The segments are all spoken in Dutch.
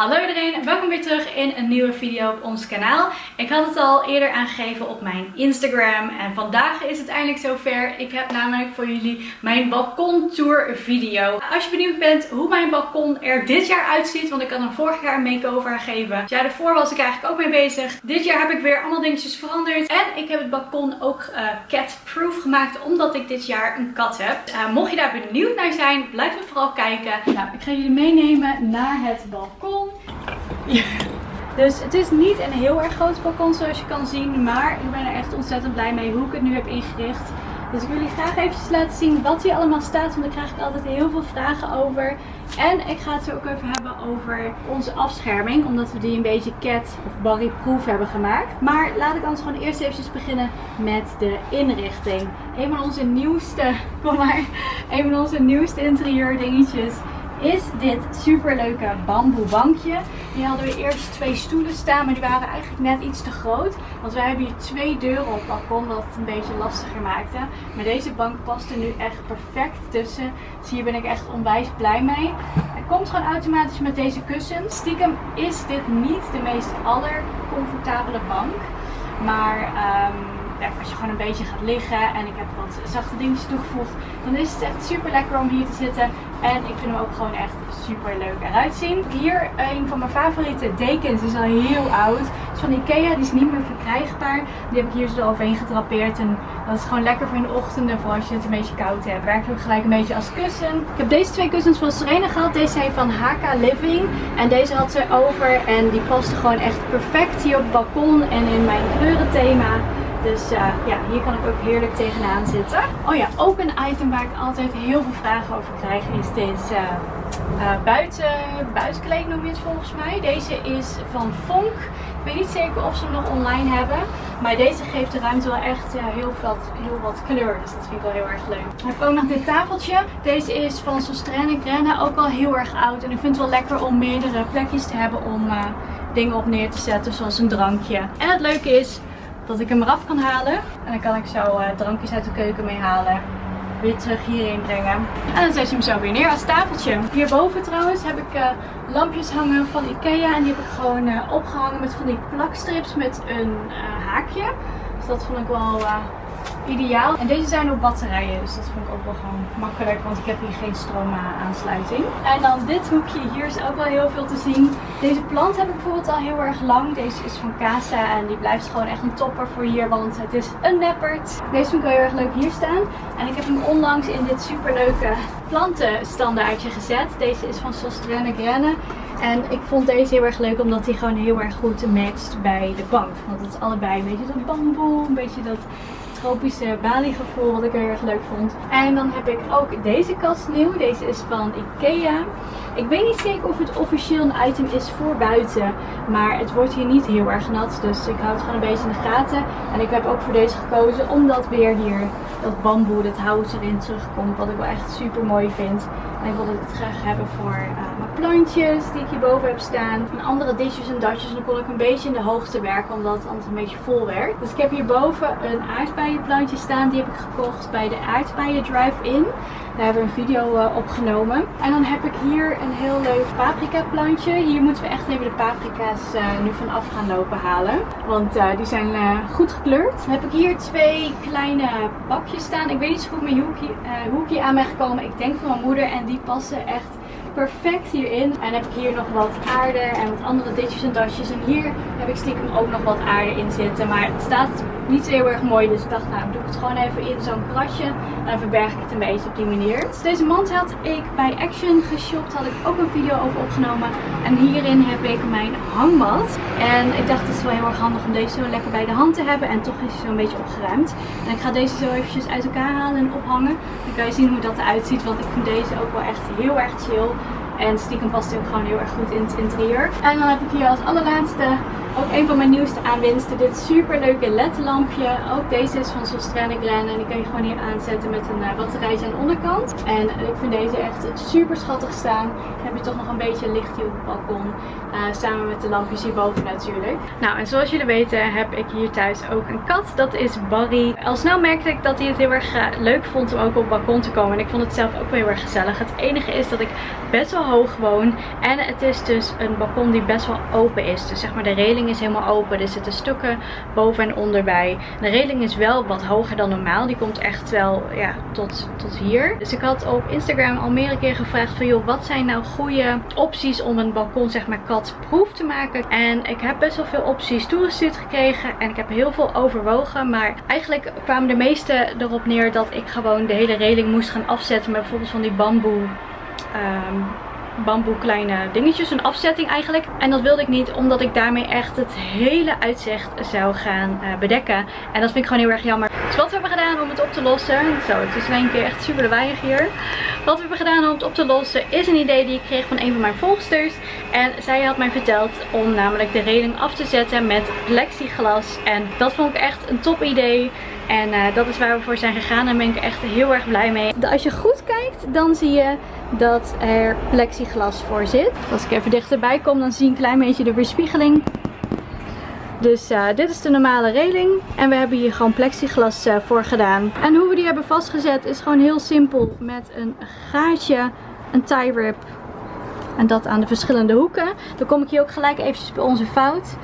Hallo iedereen, welkom weer terug in een nieuwe video op ons kanaal. Ik had het al eerder aangegeven op mijn Instagram en vandaag is het eindelijk zover. Ik heb namelijk voor jullie mijn balkontour video. Als je benieuwd bent hoe mijn balkon er dit jaar uitziet, want ik had hem vorig jaar een make-over gegeven. Ja, daarvoor was ik eigenlijk ook mee bezig. Dit jaar heb ik weer allemaal dingetjes veranderd en ik heb het balkon ook uh, cat-proof gemaakt omdat ik dit jaar een kat heb. Uh, mocht je daar benieuwd naar zijn, blijf dan vooral kijken. Nou, ik ga jullie meenemen naar het balkon. Dus het is niet een heel erg groot balkon zoals je kan zien. Maar ik ben er echt ontzettend blij mee hoe ik het nu heb ingericht. Dus ik wil jullie graag eventjes laten zien wat hier allemaal staat. Want daar krijg ik altijd heel veel vragen over. En ik ga het zo ook even hebben over onze afscherming. Omdat we die een beetje cat of barry-proof hebben gemaakt. Maar laat ik anders gewoon eerst eventjes beginnen met de inrichting. Een van onze nieuwste, kom maar, een van onze nieuwste interieur dingetjes is dit super leuke bamboe bankje. Die hadden we eerst twee stoelen staan, maar die waren eigenlijk net iets te groot. Want wij hebben hier twee deuren op balkon, wat het een beetje lastiger maakte. Maar deze bank past er nu echt perfect tussen. Dus hier ben ik echt onwijs blij mee. Hij komt gewoon automatisch met deze kussens. Stiekem is dit niet de meest allercomfortabele bank. Maar um, als je gewoon een beetje gaat liggen en ik heb wat zachte dingetjes toegevoegd, dan is het echt super lekker om hier te zitten. En ik vind hem ook gewoon echt super leuk eruit zien. Hier een van mijn favoriete dekens, is al heel oud. Het is van Ikea, die is niet meer verkrijgbaar. Die heb ik hier zo overheen gedrapeerd en dat is gewoon lekker voor in de ochtenden, voor als je het een beetje koud hebt. Werkt ook gelijk een beetje als kussen. Ik heb deze twee kussens van Serena gehad. Deze zijn van HK Living en deze had ze over en die paste gewoon echt perfect hier op het balkon en in mijn kleurenthema. Dus uh, ja, hier kan ik ook heerlijk tegenaan zitten. Oh ja, ook een item waar ik altijd heel veel vragen over krijg is deze uh, buiten, buitenkleed noem je het volgens mij. Deze is van Fonk. Ik weet niet zeker of ze hem nog online hebben. Maar deze geeft de ruimte wel echt heel, wat, wat kleur. Dus dat vind ik wel heel erg leuk. Dan heb ik ook nog dit tafeltje. Deze is van Sostrenne Grenne. Ook al heel erg oud. En ik vind het wel lekker om meerdere plekjes te hebben om dingen op neer te zetten. Zoals een drankje. En het leuke is, dat ik hem eraf kan halen. En dan kan ik zo uh, drankjes uit de keuken mee halen. Weer terug hierheen brengen. En dan zet je hem zo weer neer als tafeltje. Hierboven trouwens heb ik uh, lampjes hangen van Ikea. En die heb ik gewoon uh, opgehangen met van die plakstrips met een haakje. Dus dat vond ik wel ideaal. En deze zijn op batterijen, dus dat vond ik ook wel gewoon makkelijk, want ik heb hier geen stroomaansluiting. En dan dit hoekje, hier is ook wel heel veel te zien. Deze plant heb ik bijvoorbeeld al heel erg lang. Deze is van Casa en die blijft gewoon echt een topper voor hier, want het is een neppert. Deze vind ik wel heel erg leuk hier staan. En ik heb hem onlangs in dit superleuke plantenstandaardje gezet. Deze is van Sostrenne Grenne. En ik vond deze heel erg leuk omdat hij gewoon heel erg goed matcht bij de bank. Want het is allebei een beetje dat bamboe, een beetje dat tropische Bali gevoel wat ik heel erg leuk vond. En dan heb ik ook deze kast nieuw. Deze is van Ikea. Ik weet niet zeker of het officieel een item is voor buiten. Maar het wordt hier niet heel erg nat. Dus ik hou het gewoon een beetje in de gaten. En ik heb ook voor deze gekozen omdat weer hier dat bamboe, dat hout erin terugkomt. Wat ik wel echt super mooi vind. En ik wilde het graag hebben voor mijn plantjes die ik hierboven heb staan. En andere dishes en datjes. En dan kon ik een beetje in de hoogte werken omdat het anders een beetje vol werd. Dus ik heb hierboven een aardbeienplantje staan. Die heb ik gekocht bij de aardbeien drive-in. Daar hebben we een video uh, opgenomen. En dan heb ik hier een heel leuk paprika plantje. Hier moeten we echt even de paprika's uh, nu vanaf gaan lopen halen. Want uh, die zijn goed gekleurd. Dan heb ik hier twee kleine bakjes staan. Ik weet niet zo goed met hoekje, aan ben gekomen. Ik denk van mijn moeder. En die passen echt perfect hierin. En heb ik hier nog wat aarde en wat andere ditjes en dasjes. En hier heb ik stiekem ook nog wat aarde in zitten. Maar het staat niet zo heel erg mooi. Dus ik dacht, nou doe ik het gewoon even in zo'n krasje. En dan verberg ik het een beetje op die manier. Dus deze mand had ik bij Action geshopt. Had ik ook een video over opgenomen. En hierin heb ik mijn hangmat. En ik dacht, het is wel heel erg handig om deze zo lekker bij de hand te hebben. En toch is hij zo een beetje opgeruimd. En ik ga deze zo eventjes uit elkaar halen en ophangen. Dan kan je zien hoe dat eruit ziet. Want ik vind deze ook wel echt heel erg chill. En stiekem past hij ook gewoon heel erg goed in het interieur. En dan heb ik hier als allerlaatste ook een van mijn nieuwste aanwinsten. Dit super leuke LED lampje. Ook deze is van Sostrane Glen. En die kan je gewoon hier aanzetten met een uh, batterijtje aan de onderkant. En ik vind deze echt super schattig staan. Dan heb je toch nog een beetje licht hier op het balkon. Uh, samen met de lampjes hierboven natuurlijk. Nou en zoals jullie weten heb ik hier thuis ook een kat. Dat is Barry. Al snel merkte ik dat hij het heel erg uh, leuk vond om ook op het balkon te komen. En ik vond het zelf ook wel heel erg gezellig. Het enige is dat ik best wel hoog woon. En het is dus een balkon die best wel open is. Dus zeg maar de reling is helemaal open. Er zitten stukken boven en onder bij. De reling is wel wat hoger dan normaal. Die komt echt wel ja, tot, tot hier. Dus ik had op Instagram al meerdere keer gevraagd van joh, wat zijn nou goede opties om een balkon zeg maar katproof te maken. En ik heb best wel veel opties toegestuurd gekregen. En ik heb heel veel overwogen. Maar eigenlijk kwamen de meeste erop neer dat ik gewoon de hele reling moest gaan afzetten met bijvoorbeeld van die bamboe um, bamboe kleine dingetjes. Een afzetting eigenlijk. En dat wilde ik niet omdat ik daarmee echt het hele uitzicht zou gaan uh, bedekken. En dat vind ik gewoon heel erg jammer. Dus wat we hebben gedaan om het op te lossen. Zo, het is in één keer echt super lawaaiig hier. Wat we hebben gedaan om het op te lossen is een idee die ik kreeg van een van mijn volgsters. En zij had mij verteld om namelijk de reling af te zetten met plexiglas. En dat vond ik echt een top idee. En uh, dat is waar we voor zijn gegaan. Daar ben ik echt heel erg blij mee. Als je goed kijkt, dan zie je dat er plexiglas voor zit. Als ik even dichterbij kom, dan zie je een klein beetje de weerspiegeling. Dus uh, dit is de normale reling. En we hebben hier gewoon plexiglas uh, voor gedaan. En hoe we die hebben vastgezet is gewoon heel simpel. Met een gaatje, een tie rip en dat aan de verschillende hoeken. Dan kom ik hier ook gelijk eventjes bij onze fout.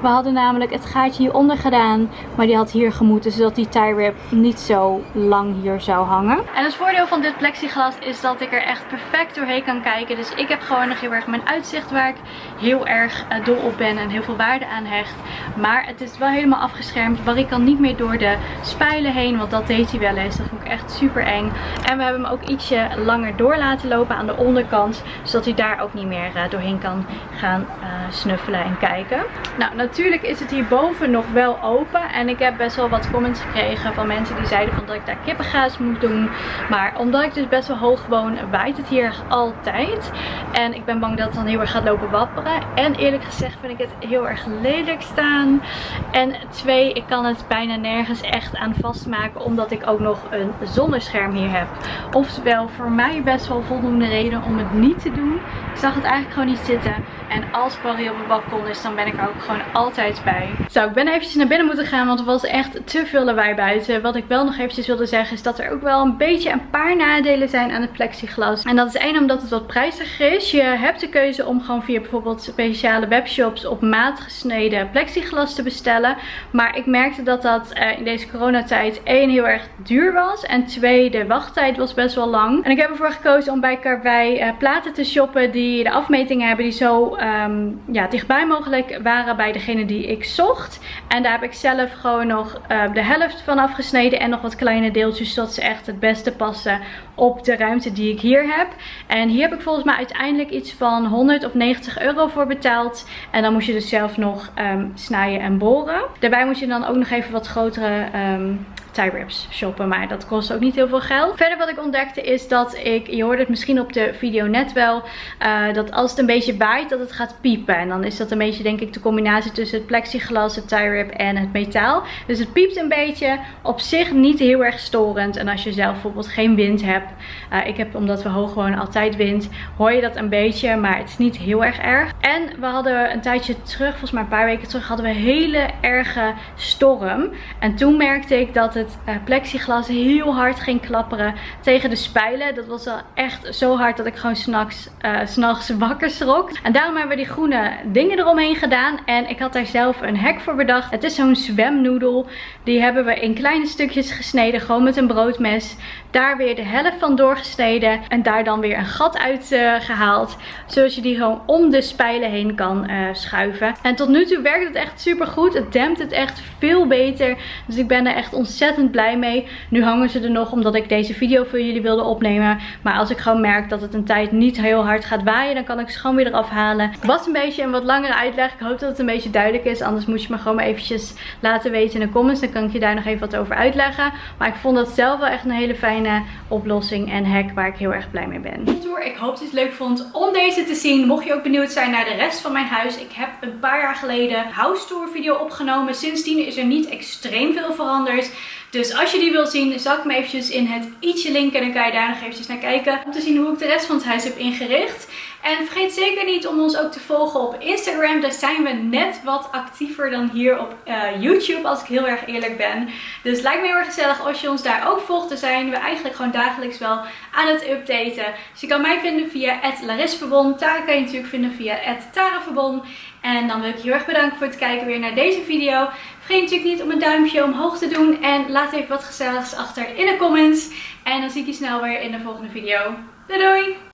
We hadden namelijk het gaatje hieronder gedaan. Maar die had hier gemoeten. Zodat die tie rip niet zo lang hier zou hangen. En het voordeel van dit plexiglas is dat ik er echt perfect doorheen kan kijken. Dus ik heb gewoon nog heel erg mijn uitzicht waar ik heel erg uh, dol op ben. En heel veel waarde aan hecht. Maar het is wel helemaal afgeschermd. Waar ik kan niet meer door de spijlen heen. Want dat deed hij wel eens. Dat vond ik echt super eng. En we hebben hem ook ietsje langer door laten lopen aan de onderkant. Zodat hij daar ook niet meer uh, doorheen kan gaan uh, snuffelen en kijken. Nou, natuurlijk is het hierboven nog wel open. En ik heb best wel wat comments gekregen van mensen die zeiden van dat ik daar kippengaas moet doen. Maar omdat ik dus best wel hoog woon, waait het hier altijd. En ik ben bang dat het dan heel erg gaat lopen wapperen. En eerlijk gezegd vind ik het heel erg lelijk staan. En twee, ik kan het bijna nergens echt aan vastmaken. Omdat ik ook nog een zonnescherm hier heb. Oftewel, voor mij best wel voldoende reden om het niet te doen. Ik zag het eigenlijk gewoon niet zitten. En als Barry op het balkon is, dan ben ik er ook gewoon altijd bij. Zo, ik ben eventjes naar binnen moeten gaan, want er was echt te veel lawaai buiten. Wat ik wel nog eventjes wilde zeggen, is dat er ook wel een beetje een paar nadelen zijn aan het plexiglas. En dat is één, omdat het wat prijziger is. Je hebt de keuze om gewoon via bijvoorbeeld speciale webshops op maat gesneden plexiglas te bestellen. Maar ik merkte dat dat uh, in deze coronatijd één heel erg duur was. En twee, de wachttijd was best wel lang. En ik heb ervoor gekozen om bij Karwei uh, platen te shoppen die de afmetingen hebben die zo um, ja, dichtbij mogelijk waren bij degene die ik zocht. En daar heb ik zelf gewoon nog uh, de helft van afgesneden en nog wat kleine deeltjes zodat ze echt het beste passen op de ruimte die ik hier heb. En hier heb ik volgens mij uiteindelijk iets van 100 of 90 euro voor betaald. En dan moest je dus zelf nog um, snijden en boren. Daarbij moet je dan ook nog even wat grotere um, tie wraps shoppen. Maar dat kost ook niet heel veel geld. Verder wat ik ontdekte is dat ik, je hoorde het misschien op de video net wel, uh, dat als het een beetje waait dat het gaat piepen. En dan is dat een beetje denk ik de combinatie tussen het plexiglas, het tie wrap en het metaal. Dus het piept een beetje. Op zich niet heel erg storend. En als je zelf bijvoorbeeld geen wind hebt. Uh, ik heb omdat we hoog wonen altijd wind. Hoor je dat een beetje. Maar het is niet heel erg erg. En we hadden een tijdje terug, volgens mij een paar weken terug, hadden we een hele erge storm. En toen merkte ik dat het het uh, plexiglas heel hard ging klapperen tegen de spijlen. Dat was wel echt zo hard dat ik gewoon s'nachts uh, wakker schrok. En daarom hebben we die groene dingen eromheen gedaan. En ik had daar zelf een hek voor bedacht. Het is zo'n zwemnoedel. Die hebben we in kleine stukjes gesneden. Gewoon met een broodmes. Daar weer de helft van doorgesneden. En daar dan weer een gat uit uh, gehaald. Zodat je die gewoon om de spijlen heen kan schuiven. En tot nu toe werkt het echt super goed. Het dempt het echt veel beter. Dus ik ben er echt ontzettend blij mee. Nu hangen ze er nog omdat ik deze video voor jullie wilde opnemen. Maar als ik gewoon merk dat het een tijd niet heel hard gaat waaien. Dan kan ik ze gewoon weer eraf halen. Was een beetje een wat langere uitleg. Ik hoop dat het een beetje duidelijk is. Anders moet je me gewoon maar eventjes laten weten in de comments. Dan kan ik je daar nog even wat over uitleggen. Maar ik vond dat zelf wel echt een hele fijne oplossing en hack waar ik heel erg blij mee ben. Ik hoop dat je het leuk vond om deze te zien. Mocht je ook benieuwd zijn naar de rest van mijn huis. Ik heb een paar jaar geleden house tour video opgenomen. Sindsdien is er niet extreem veel veranderd. Dus als je die wil zien, zal ik eventjes in het ietsje linken. En dan kan je daar nog eventjes naar kijken. Om te zien hoe ik de rest van het huis heb ingericht. En vergeet zeker niet om ons ook te volgen op Instagram. Daar zijn we net wat actiever dan hier op uh, YouTube, als ik heel erg eerlijk ben. Dus lijkt me heel erg gezellig als je ons daar ook volgt. Daar zijn we eigenlijk gewoon dagelijks wel aan het updaten. Dus je kan mij vinden via @larisverbond. Tara kan je natuurlijk vinden via @taraverbond. En dan wil ik je heel erg bedanken voor het kijken weer naar deze video. Vergeet natuurlijk niet om een duimpje omhoog te doen. En laat even wat gezelligs achter in de comments. En dan zie ik je snel weer in de volgende video. Doei doei!